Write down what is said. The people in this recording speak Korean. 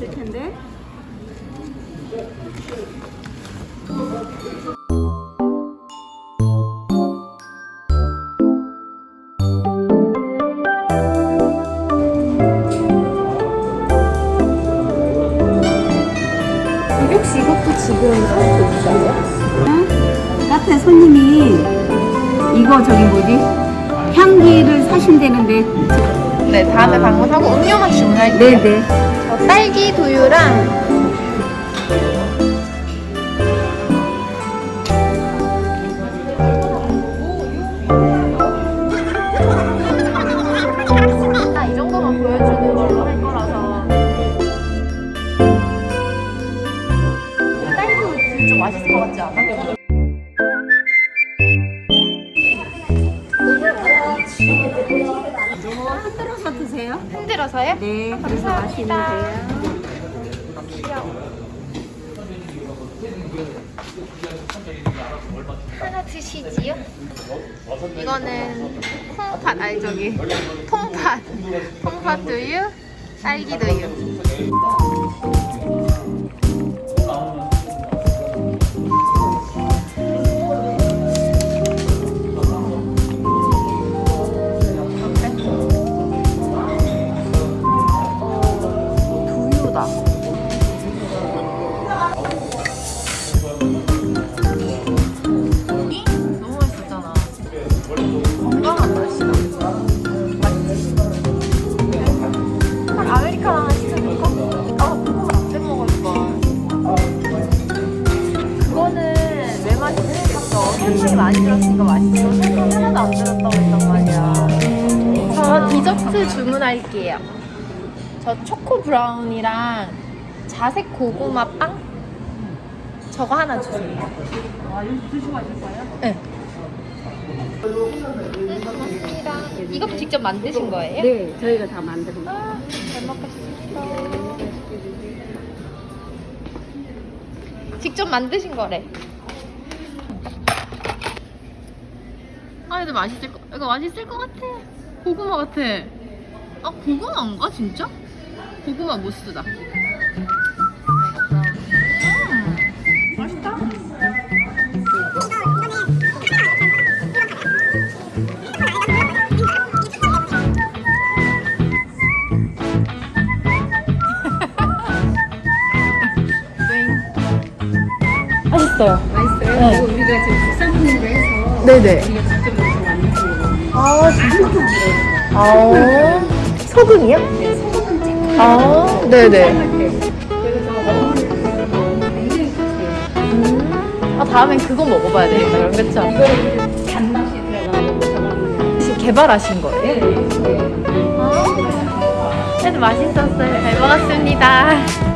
있을 텐데. 혹시 이것도 지금 사고 있어요? 카페 손님이 이거 저기 뭐지? 향기를 사신다는데. 네, 다음에 방문하고 음료만 주문할게요. 네네. 어, 딸기 두유랑 아, 이 정도만 보여주는 걸로 할 거라서 딸기 두유 좀 맛있을 것 같지 않아? 흔들어서 드세요. 흔들어서요? 네, 맛있는 거예요. 하나 드시지요? 이거는 콩팥 아니 저기 통팥 통팥 두유 딸기 두유 맛있었어? 설탕이 많이 들었으니까 맛있어. 설탕 하나도 안 들었다고 했단 말이야. 저 디저트 주문할게요. 저 초코 브라운이랑 자색 고구마 빵? 저거 하나 주세요. 아, 여기 드시고 가실까요? 네. 고맙습니다. 이거 직접 만드신 거예요? 네, 저희가 다 만드는 거. 아, 잘 먹겠습니다. 직접 만드신 거래. 아, 근데 맛있을 거, 이거 맛있을 것 같아. 고구마 같아. 아, 고구마인가, 진짜? 고구마 무스다. 음, 맛있다. 맛있어요. 맛있어요? 네. 이거 우리가 지금 국산품으로 해서 네네. 우리가 직접. 아, 진짜? 아, 소금이요? 네, 소금은 찍고 아, 네네. 아, 다음엔 그거 먹어봐야 되겠다, 그럼 그쵸? 이거는 단맛이 들어가고 혹시 개발하신 거예요? 네, 네. 아, 그래도 맛있었어요. 잘 먹었습니다.